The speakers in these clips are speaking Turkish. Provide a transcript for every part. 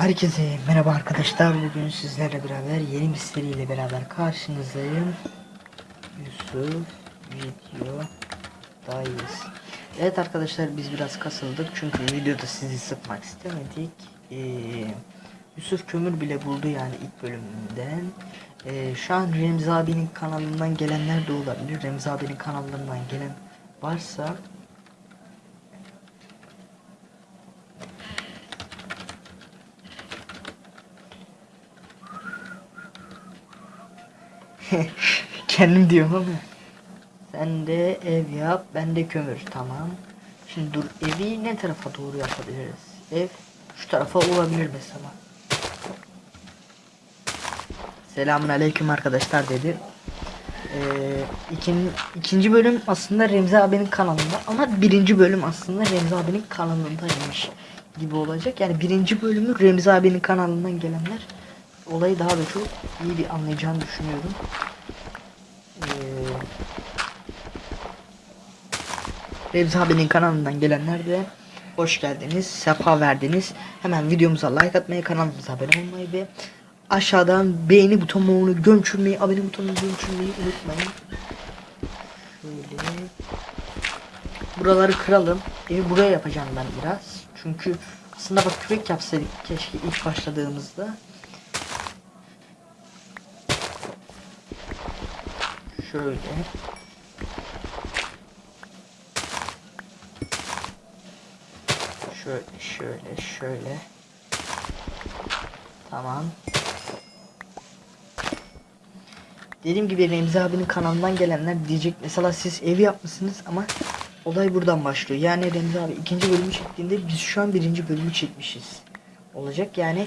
Herkese merhaba arkadaşlar. Bugün sizlerle beraber yeni bir seriyle beraber karşınızdayım. Yusuf videodayız. Evet arkadaşlar biz biraz kasıldık çünkü videoda sizi sıkmak istemedik. Ee, Yusuf kömür bile buldu yani ilk bölümünden. Ee, şu an Remzi abinin kanalından gelenler de olabilir. Remzi abinin kanallarından gelen varsa Kendim diyorum ama. Sen de ev yap, ben de kömür. Tamam. Şimdi dur evi ne tarafa doğru yapabiliriz? Ev şu tarafa olabilir mesela. Selamun aleyküm arkadaşlar dedi. Ee, ikin, ikinci bölüm aslında Remzi abinin kanalında ama birinci bölüm aslında Remzi abinin kanalındaymış gibi olacak. Yani birinci bölümü Remzi abinin kanalından gelenler olayı daha da çok iyi bir anlayacağını düşünüyorum. Ee, Remzi abinin kanalından gelenler de hoş geldiniz, sefa verdiniz. Hemen videomuza like atmayı, kanalımıza abone olmayı ve aşağıdan beğeni butonunu gömçürmeyi, abone butonunu gömçürmeyi unutmayın. Şöyle buraları kıralım. Evi buraya yapacağım ben biraz. Çünkü aslında bak kürek yapsaydık keşke ilk başladığımızda. Şöyle. Şöyle, şöyle, şöyle. Tamam. Dediğim gibi Remzi abinin kanalından gelenler diyecek mesela siz evi yapmışsınız ama olay buradan başlıyor. Yani Remzi abi ikinci bölümü çektiğinde biz şu an birinci bölümü çekmişiz. Olacak yani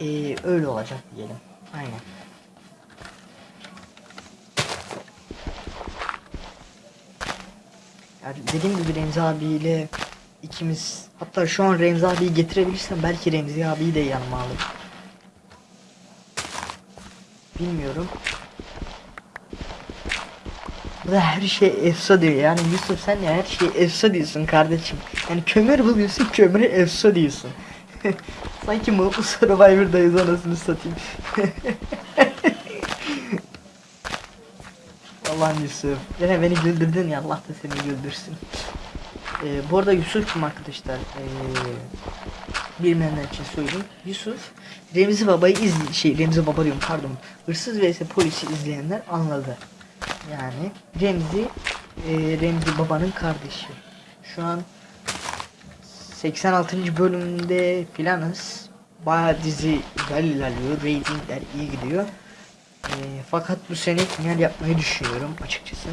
eee, öyle olacak diyelim. Aynen. Yani dediğim gibi Remzi abiyle ikimiz hatta şu an Remzi abiyi getirebilirsem belki Remzi abiyi de yanıma alırım. Bilmiyorum. Bu da her şey efsa diyor yani Yusuf sen ya her şey efsa diyorsun kardeşim. Yani kömür buluyorsun kömüre efsa diyorsun. Sanki Mutlu Survivor'dayız anasını satayım. Allah'ım Yusuf. Yine beni güldürdün ya Allah da seni güldürsün. Ee, bu arada Yusuf kim arkadaşlar? Ee, bilmeyenler için söyleyeyim. Yusuf Remzi Baba'yı izle şey Remzi Baba diyorum pardon. Hırsız vs polisi izleyenler anladı. Yani Remzi e, Remzi Baba'nın kardeşi. Şu an 86. bölümünde filanız. Bayağı dizi güzel ilerliyor. Ratingler iyi gidiyor. E, fakat bu sene final yapmayı düşünüyorum açıkçası.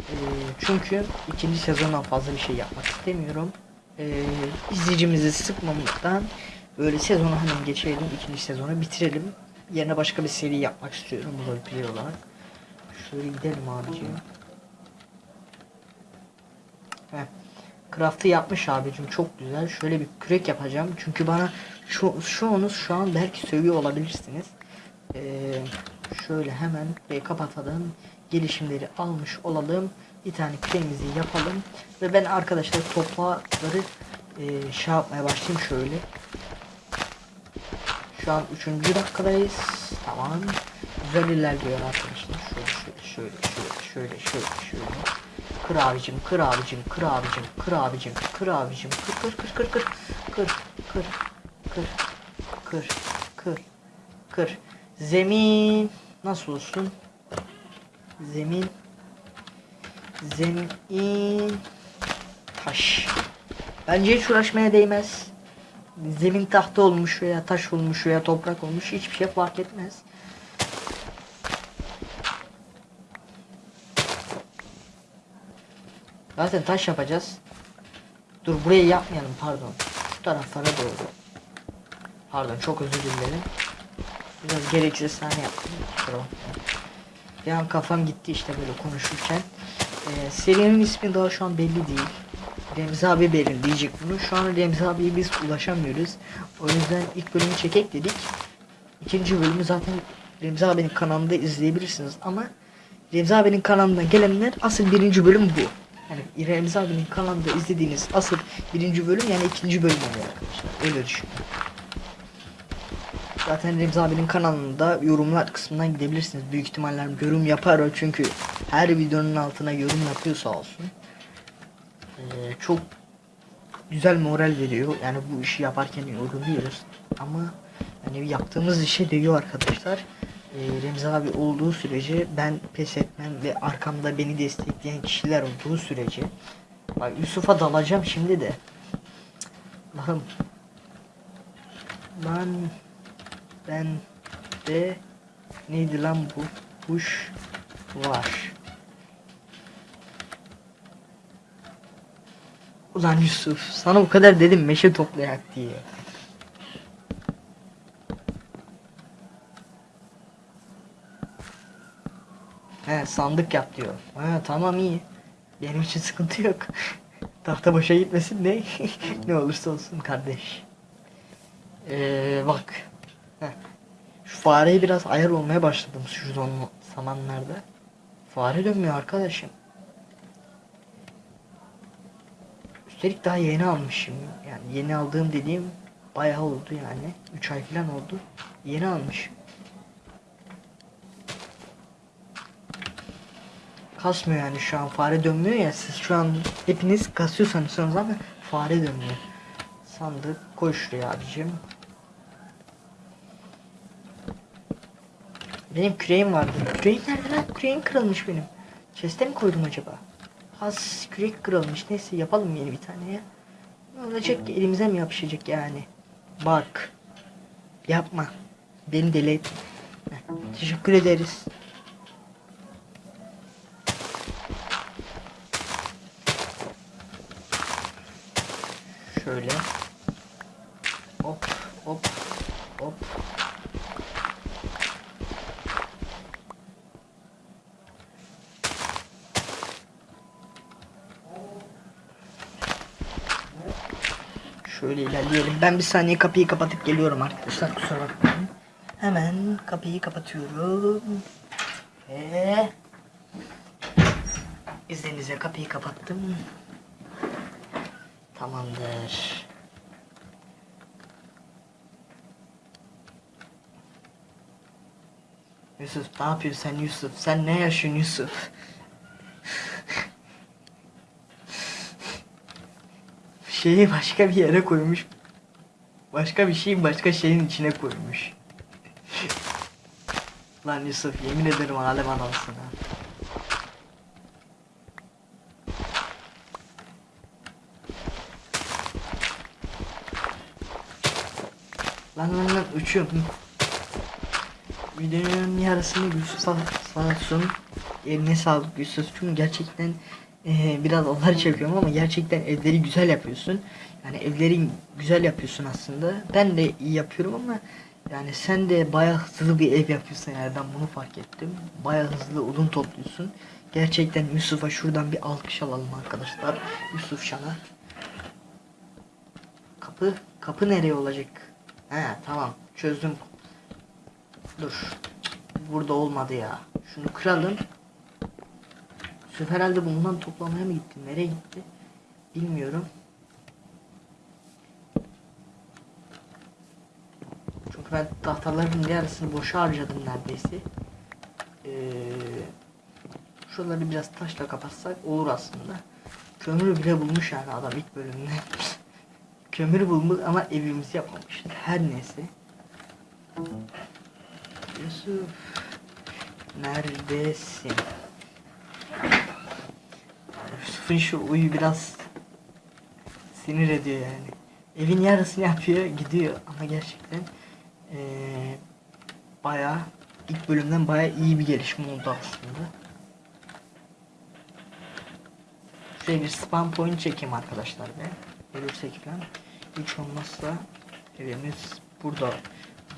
E, çünkü ikinci sezondan fazla bir şey yapmak istemiyorum. E, izleyicimizi sıkmamaktan böyle sezonu hemen geçelim. ikinci sezonu bitirelim. Yerine başka bir seri yapmak istiyorum bu olarak. Şöyle gidelim abiciğim. Heh. Craft'ı yapmış abicim çok güzel. Şöyle bir kürek yapacağım. Çünkü bana şu çoğunuz şu an belki sövüyor olabilirsiniz. Ee, şöyle hemen burayı kapatalım. Gelişimleri almış olalım. Bir tane küreğimizi yapalım. Ve ben arkadaşlar toplakları e, şey yapmaya başlayayım şöyle. Şu an 3. dakikadayız. Tamam. Güzel ilerliyor arkadaşlar. Şöyle şöyle şöyle şöyle şöyle şöyle. Kır abicim, kır abicim, kır abicim, kır abicim, kır abicim, kır kır kır kır kır. Kır kır kır kır kır kır. Zemin nasıl olsun? Zemin zemin taş. Bence hiç uğraşmaya değmez. Zemin tahta olmuş veya taş olmuş veya toprak olmuş hiçbir şey fark etmez Zaten taş yapacağız. Dur burayı yapmayalım pardon. Şu taraflara doğru. Pardon çok özür dilerim. Biraz gereksiz sahne yaptım. Bir an kafam gitti işte böyle konuşurken. Ee, serinin ismi daha şu an belli değil. Remzi abi belirleyecek bunu. Şu an Remzi abiye biz ulaşamıyoruz. O yüzden ilk bölümü çekek dedik. İkinci bölümü zaten Remzi abinin kanalında izleyebilirsiniz ama Remzi abinin kanalından gelenler asıl birinci bölüm bu. Yani Remzi abinin kanalında izlediğiniz asıl birinci bölüm yani ikinci bölüm oluyor arkadaşlar. Öyle düşünün. Zaten Remzi abinin kanalında yorumlar kısmından gidebilirsiniz. Büyük ihtimalle yorum yapar o çünkü her videonun altına yorum yapıyor sağ olsun. Ee, çok güzel moral veriyor. Yani bu işi yaparken yoruluyoruz. Ama yani yaptığımız işe değiyor arkadaşlar. Ee, Remzi abi olduğu sürece ben pes etmem ve arkamda beni destekleyen kişiler olduğu sürece Bak Yusuf'a dalacağım şimdi de. Allah'ım. Lan ben de neydi lan bu kuş var. Ulan Yusuf sana bu kadar dedim meşe toplayak diye. He sandık yap diyor. Ha tamam iyi. Benim için sıkıntı yok. Tahta boşa gitmesin ne? ne olursa olsun kardeş. Ee, bak. Heh. Şu fareye biraz ayar olmaya başladım şu zamanlarda. Fare dönmüyor arkadaşım. Üstelik daha yeni almışım. Yani yeni aldığım dediğim bayağı oldu yani. 3 ay falan oldu. Yeni almışım. Kasmıyor yani şu an fare dönmüyor ya siz şu an hepiniz kasıyorsanız ama fare dönmüyor. Sandık koy şuraya abicim. Benim küreğim vardı. Küreğim nerede lan? Küreğim kırılmış benim. Chest'e mi koydum acaba? Has kürek kırılmış. Neyse yapalım yeni bir tane ya. Ne olacak ki elimize mi yapışacak yani? Bak. Yapma. Beni deli. Heh, Teşekkür ederiz. Şöyle. Hop hop hop. Şöyle ilerleyelim. Ben bir saniye kapıyı kapatıp geliyorum arkadaşlar. Kusura bakmayın. Hemen kapıyı kapatıyorum. Ve izninizle kapıyı kapattım. Tamamdır. Yusuf ne yapıyorsun sen Yusuf? Sen ne yaşıyorsun Yusuf? Şeyi başka bir yere koymuş. Başka bir şeyin başka şeyin içine koymuş. Lan Yusuf yemin ederim alem adamsın ha. Lan lan lan uçuyorum. Videonun yarısını Yusuf'a sağ olsun. Eline sağlık Yusuf'cum gerçekten eee, biraz onlar çekiyorum ama gerçekten evleri güzel yapıyorsun. Yani evleri güzel yapıyorsun aslında. Ben de iyi yapıyorum ama yani sen de bayağı hızlı bir ev yapıyorsun ben bunu fark ettim. Bayağı hızlı odun topluyorsun. Gerçekten Yusuf'a şuradan bir alkış alalım arkadaşlar. Yusuf Şan'a. Kapı, kapı nereye olacak? He tamam çözdüm. Dur. Burada olmadı ya. Şunu kıralım. Yusuf herhalde bundan toplamaya mı gitti? Nereye gitti? Bilmiyorum. Çünkü ben tahtaların yarısını boşa harcadım neredeyse. Ee, şuraları biraz taşla kapatsak olur aslında. Kömür bile bulmuş yani adam ilk bölümde. Kömür bulmuş ama evimizi yapmamış. Her neyse. Yusuf. Neredesin? Yusuf'un şu uyu biraz sinir ediyor yani. Evin yarısını yapıyor gidiyor ama gerçekten eee bayağı ilk bölümden bayağı iyi bir gelişme oldu aslında. Şuraya bir spam point çekeyim arkadaşlar be. Ölürsek falan. Hiç olmazsa evimiz burada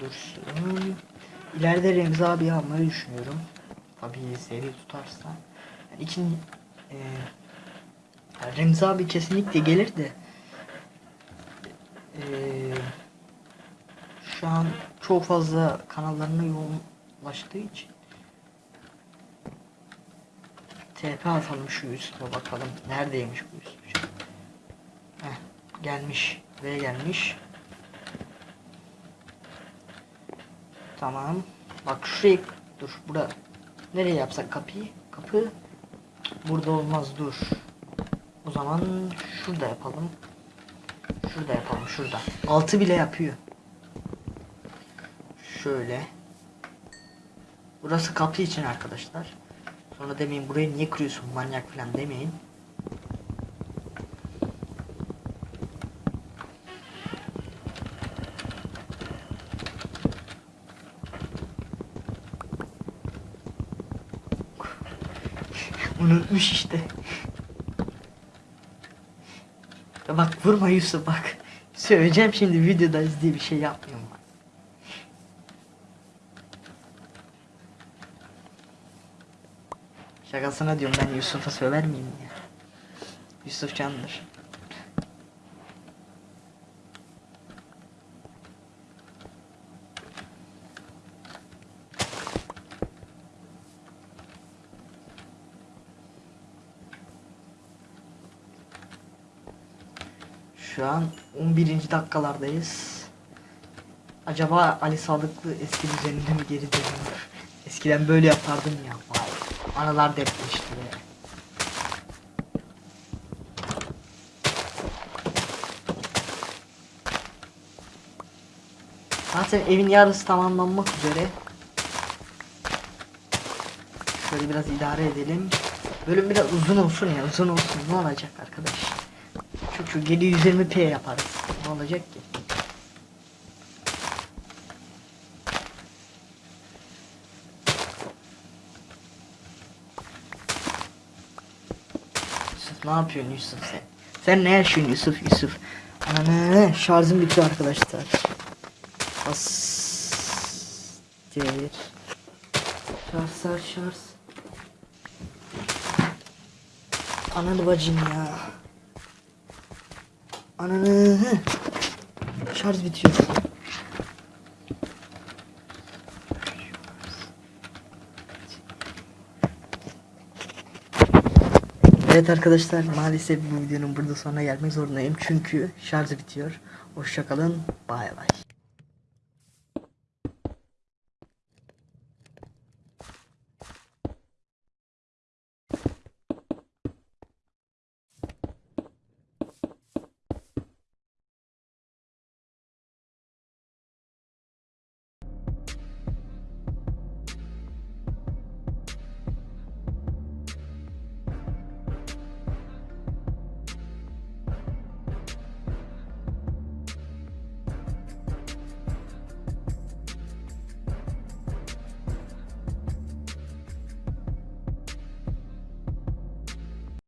dursun. İleride Remzi abi almayı düşünüyorum. Tabii seri tutarsa. Yani için eee yani Remzi abi kesinlikle gelir de eee, şu an çok fazla kanallarına yoğunlaştığı için TP atalım şu Yusuf'a bakalım. Neredeymiş bu Yusuf? Gelmiş. Buraya gelmiş. Tamam. Bak şuraya dur. Bura. Nereye yapsak kapıyı? Kapı. Burada olmaz dur. O zaman şurada yapalım. Şurada yapalım şurada. Altı bile yapıyor. Şöyle. Burası kapı için arkadaşlar. Sonra demeyin burayı niye kırıyorsun manyak falan demeyin. Unutmuş işte. Bak vurma Yusuf bak. Söyleyeceğim şimdi videodayız diye bir şey yapmıyorum bak. Şakasına diyorum ben Yusuf'a söver miyim ya? Yusuf candır. Şu an 11. dakikalardayız. Acaba Ali Sadıklı eski düzenine mi geri dönüyor? Eskiden böyle yapardım ya. Vay. Analar depreşti. Zaten evin yarısı tamamlanmak üzere. Şöyle biraz idare edelim. Bölüm biraz uzun olsun ya uzun olsun ne olacak arkadaş. Şu şu 720p yaparız. Ne olacak ki? Yusuf ne yapıyorsun Yusuf sen? Sen ne yaşıyorsun Yusuf Yusuf? Ananı şarjım bitiyor arkadaşlar. As Devir. Şarj şarj şarj. Ananı bacım ya. Ananı. Şarj bitiyor. Evet arkadaşlar maalesef bu videonun burada sonuna gelmek zorundayım çünkü şarj bitiyor. Hoşçakalın. Bay bay.